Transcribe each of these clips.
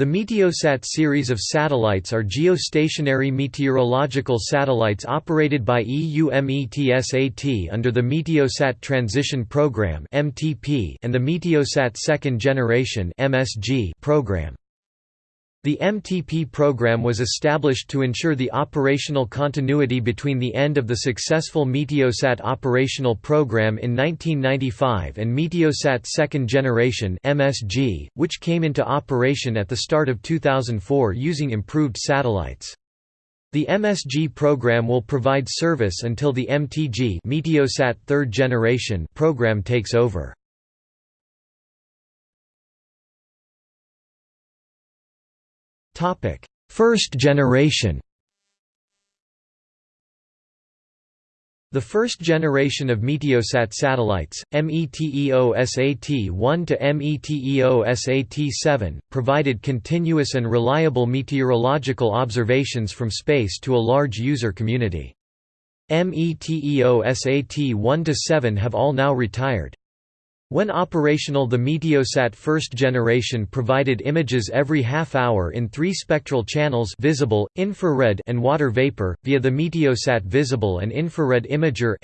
The Meteosat series of satellites are geostationary meteorological satellites operated by EUMETSAT under the Meteosat Transition Program (MTP) and the Meteosat Second Generation (MSG) program. The MTP program was established to ensure the operational continuity between the end of the successful Meteosat operational program in 1995 and Meteosat Second Generation (MSG), which came into operation at the start of 2004 using improved satellites. The MSG program will provide service until the MTG Meteosat Third Generation program takes over. First generation The first generation of Meteosat satellites, METEOSAT-1 to METEOSAT-7, provided continuous and reliable meteorological observations from space to a large user community. METEOSAT-1 to 7 have all now retired. When operational the Meteosat first generation provided images every half hour in three spectral channels visible, infrared and water vapor, via the Meteosat Visible and Infrared Imager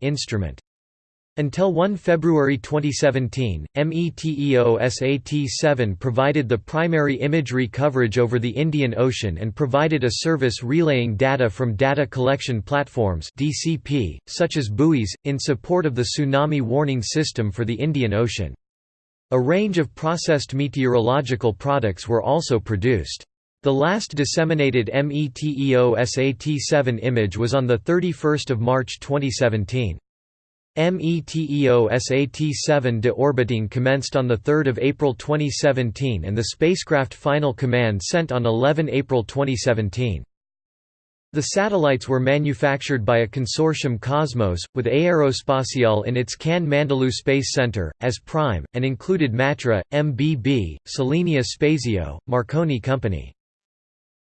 instrument. Until 1 February 2017, METEOSAT-7 provided the primary imagery coverage over the Indian Ocean and provided a service relaying data from data collection platforms DCP, such as buoys, in support of the Tsunami Warning System for the Indian Ocean. A range of processed meteorological products were also produced. The last disseminated METEOSAT-7 image was on 31 March 2017. METEOSAT-7 deorbiting commenced on 3 April 2017 and the spacecraft final command sent on 11 April 2017. The satellites were manufactured by a consortium Cosmos, with Aerospatiale in its Cannes Mandelieu Space Center, as prime, and included Matra, MBB, Selenia Spazio, Marconi Company.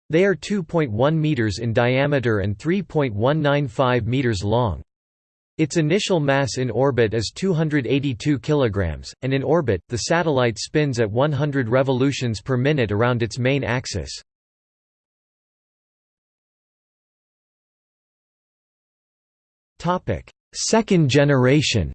They are 2.1 meters in diameter and 3.195 meters long. Its initial mass in orbit is 282 kg, and in orbit, the satellite spins at 100 revolutions per minute around its main axis. Second generation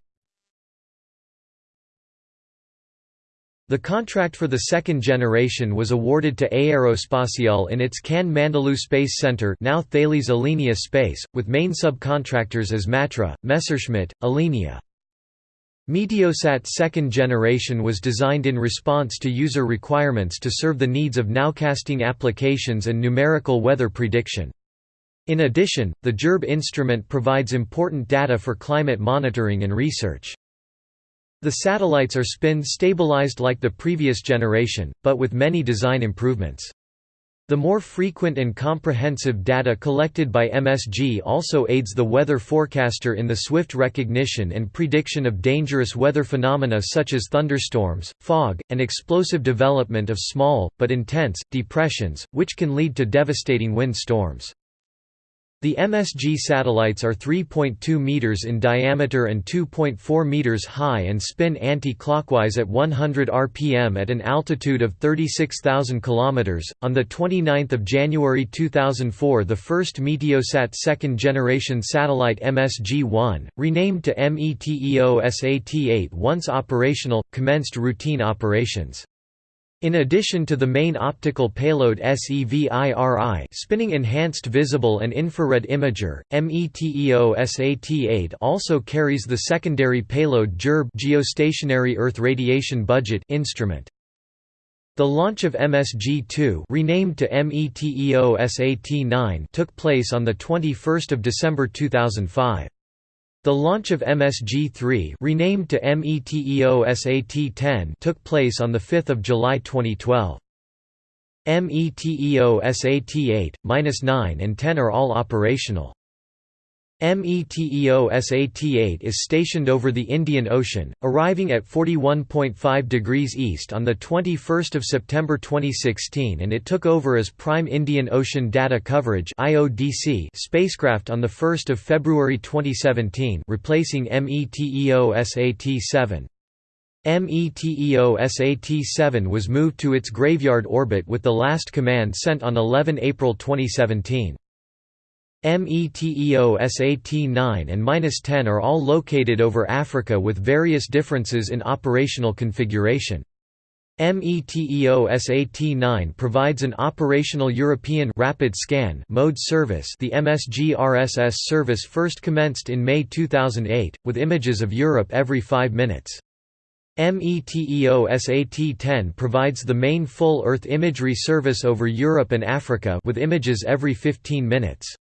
The contract for the second generation was awarded to Aerospatiale in its Cannes Mandelieu Space Center now Thales Alenia Space, with main subcontractors as Matra, Messerschmitt, Alenia. Meteosat second generation was designed in response to user requirements to serve the needs of nowcasting applications and numerical weather prediction. In addition, the GERB instrument provides important data for climate monitoring and research. The satellites are spin-stabilized like the previous generation, but with many design improvements. The more frequent and comprehensive data collected by MSG also aids the weather forecaster in the swift recognition and prediction of dangerous weather phenomena such as thunderstorms, fog, and explosive development of small, but intense, depressions, which can lead to devastating wind storms. The MSG satellites are 3.2 meters in diameter and 2.4 meters high and spin anti-clockwise at 100 rpm at an altitude of 36,000 kilometers. On the 29th of January 2004, the first Meteosat second generation satellite MSG-1, renamed to METEOSAT-8 once operational, commenced routine operations. In addition to the main optical payload SEVIRI spinning Enhanced Visible and Infrared Imager, METEOSAT-8 also carries the secondary payload GERB Geostationary Earth Radiation Budget instrument. The launch of MSG-2 renamed to METEOSAT-9 took place on 21 December 2005. The launch of MSG-3 renamed to METEOSAT-10 took place on 5 July 2012. METEOSAT-8, 9 and 10 are all operational. METEOSAT-8 is stationed over the Indian Ocean, arriving at 41.5 degrees east on 21 September 2016 and it took over as Prime Indian Ocean Data Coverage spacecraft on 1 February 2017 replacing METEOSAT-7. METEO SAT-7 was moved to its graveyard orbit with the last command sent on 11 April 2017. METEOSAT-9 and 10 are all located over Africa with various differences in operational configuration. METEOSAT-9 provides an operational European rapid scan mode service the MSG RSS service first commenced in May 2008, with images of Europe every five minutes. METEOSAT-10 provides the main full Earth imagery service over Europe and Africa with images every 15 minutes.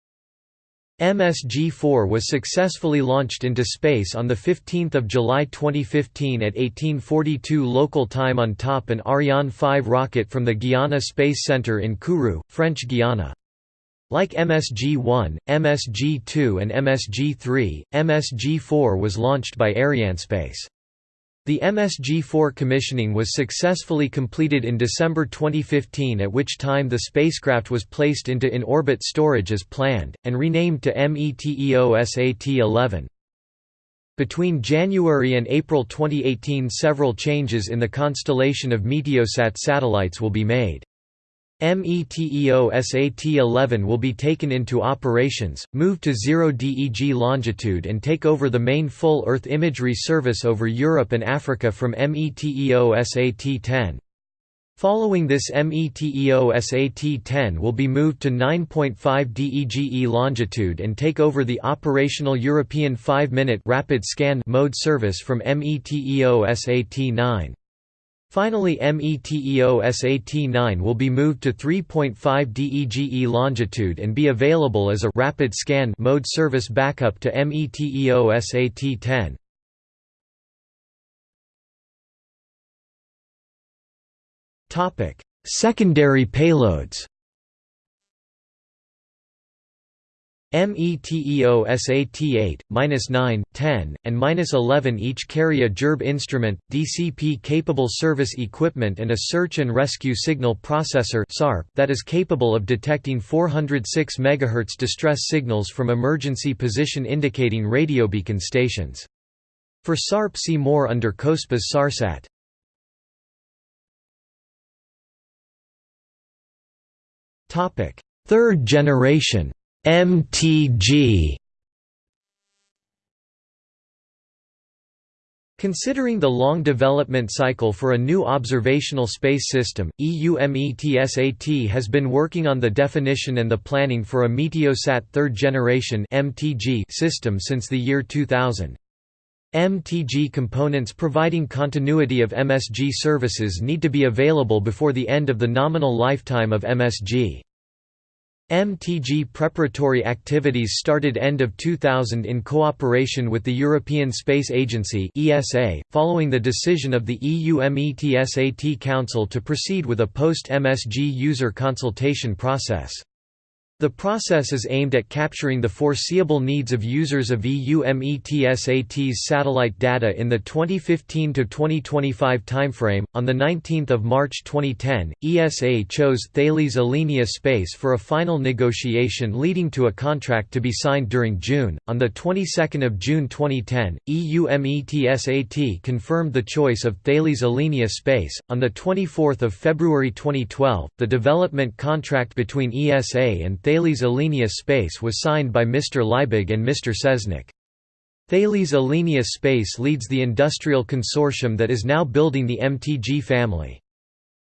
MSG-4 was successfully launched into space on 15 July 2015 at 1842 local time on top an Ariane 5 rocket from the Guiana Space Center in Kourou, French Guiana. Like MSG-1, MSG-2 and MSG-3, MSG-4 was launched by Arianespace. The MSG-4 commissioning was successfully completed in December 2015 at which time the spacecraft was placed into in-orbit storage as planned, and renamed to METEO SAT-11. Between January and April 2018 several changes in the constellation of Meteosat satellites will be made. METEOSAT-11 will be taken into operations, move to 0 DEG longitude and take over the main full Earth imagery service over Europe and Africa from METEO SAT-10. Following this METEOSAT-10 will be moved to 9.5 DEGE longitude and take over the operational European 5-minute rapid scan mode service from METEOSAT-9. Finally METEOSAT-9 will be moved to 3.5 DEGE longitude and be available as a rapid scan mode service backup to METEO SAT-10. Secondary payloads METEOSAT-8, -9, 10, and -11 each carry a GERB instrument, DCP-capable service equipment and a search and rescue signal processor that is capable of detecting 406 MHz distress signals from emergency position indicating radio beacon stations. For SARP see more under COSPAS SARSAT. Third generation MTG Considering the long development cycle for a new observational space system, EUMETSAT has been working on the definition and the planning for a Meteosat third generation system since the year 2000. MTG components providing continuity of MSG services need to be available before the end of the nominal lifetime of MSG. MTG preparatory activities started end of 2000 in cooperation with the European Space Agency (ESA), following the decision of the EUMETSAT Council to proceed with a post-MSG user consultation process. The process is aimed at capturing the foreseeable needs of users of EUMETSAT's satellite data in the 2015 to 2025 timeframe. On the 19th of March 2010, ESA chose Thales Alenia Space for a final negotiation leading to a contract to be signed during June. On the 22nd of June 2010, EUMETSAT confirmed the choice of Thales Alenia Space. On the 24th of February 2012, the development contract between ESA and Thales Alenia Space was signed by Mr. Liebig and Mr. Seznec. Thales Alenia Space leads the industrial consortium that is now building the MTG family.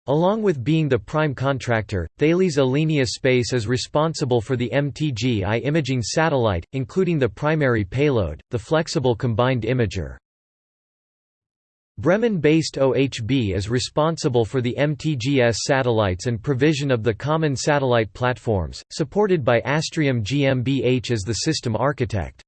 Along with being the prime contractor, Thales Alenia Space is responsible for the MTG-I imaging satellite, including the primary payload, the flexible combined imager. Bremen-based OHB is responsible for the MTG-S satellites and provision of the common satellite platforms, supported by Astrium GmbH as the system architect.